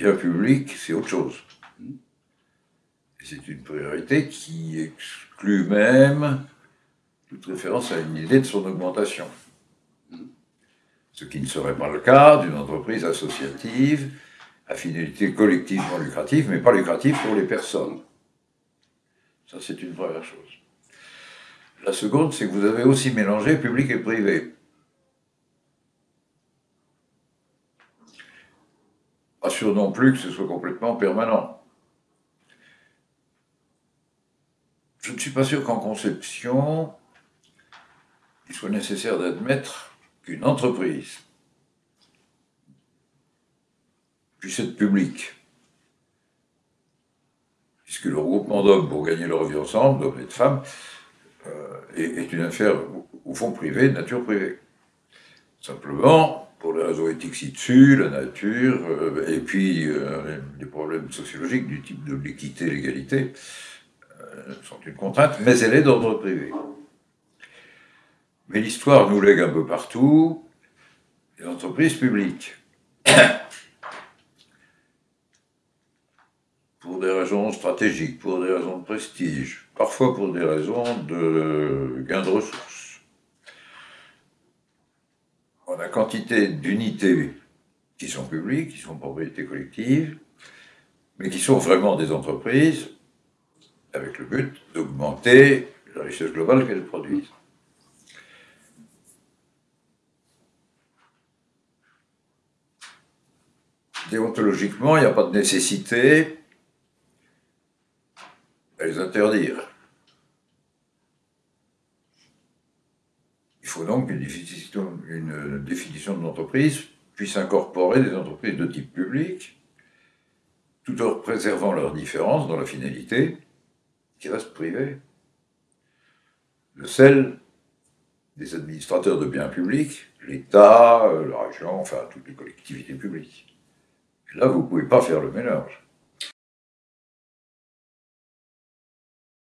bien public, c'est autre chose. C'est une priorité qui exclut même toute référence à une idée de son augmentation. Ce qui ne serait pas le cas d'une entreprise associative à finalité collectivement lucrative, mais pas lucrative pour les personnes. Ça, c'est une première chose. La seconde, c'est que vous avez aussi mélangé public et privé. Pas sûr non plus que ce soit complètement permanent. Je ne suis pas sûr qu'en conception, il soit nécessaire d'admettre qu'une entreprise puisse être publique. Puisque le regroupement d'hommes pour gagner leur vie ensemble, d'hommes et de femmes, euh, est, une affaire, au fond, privée, nature privée. Simplement, pour les raisons éthiques ci-dessus, la nature, euh, et puis euh, des problèmes sociologiques du type de l'équité, l'égalité, sont une contrainte, mais elle est d'ordre privé. Mais l'histoire nous lègue un peu partout les entreprises publiques. pour des raisons stratégiques, pour des raisons de prestige, parfois pour des raisons de gain de ressources. On a quantité d'unités qui sont publiques, qui sont propriété collective, mais qui sont vraiment des entreprises avec le but d'augmenter la richesse globale qu'elles produisent. Déontologiquement, il n'y a pas de nécessité à les interdire. Faut donc qu'une définition, une définition de l'entreprise puisse incorporer des entreprises de type public, tout en préservant leurs différences dans la finalité, qui reste privée. Le sel des administrateurs de biens publics, l'État, la région, enfin toutes les collectivités publiques. là, vous ne pouvez pas faire le mélange.